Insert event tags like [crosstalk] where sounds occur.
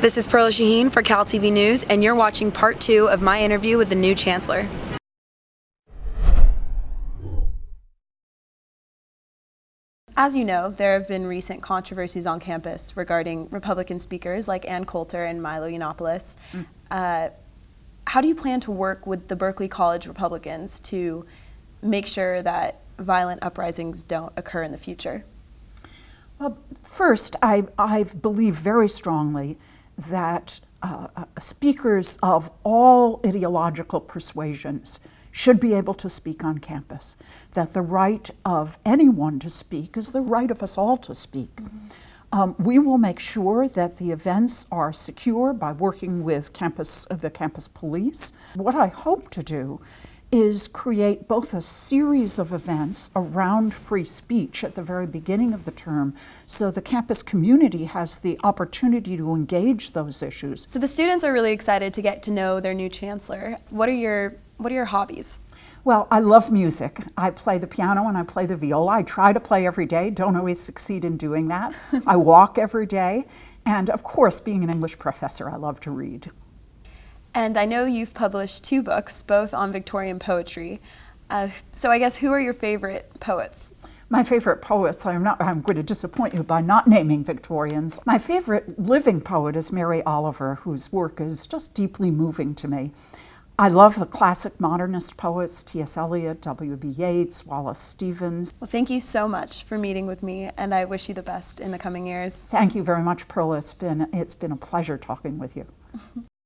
This is Perla Shaheen for Cal TV News, and you're watching part two of my interview with the new chancellor. As you know, there have been recent controversies on campus regarding Republican speakers like Ann Coulter and Milo Yiannopoulos. Mm. Uh, how do you plan to work with the Berkeley College Republicans to make sure that violent uprisings don't occur in the future? Well, first, I, I believe very strongly that uh, uh speakers of all ideological persuasions should be able to speak on campus, that the right of anyone to speak is the right of us all to speak. Mm -hmm. um, we will make sure that the events are secure by working with campus, the campus police. What I hope to do is create both a series of events around free speech at the very beginning of the term so the campus community has the opportunity to engage those issues. So the students are really excited to get to know their new chancellor. What are your what are your hobbies? Well, I love music. I play the piano and I play the viola. I try to play every day, don't always succeed in doing that. [laughs] I walk every day. And of course, being an English professor, I love to read. And I know you've published two books, both on Victorian poetry. Uh, so I guess who are your favorite poets? My favorite poets, I'm, not, I'm going to disappoint you by not naming Victorians. My favorite living poet is Mary Oliver, whose work is just deeply moving to me. I love the classic modernist poets, T.S. Eliot, W.B. Yeats, Wallace Stevens. Well, thank you so much for meeting with me, and I wish you the best in the coming years. Thank you very much, Pearl. It's been, it's been a pleasure talking with you. [laughs]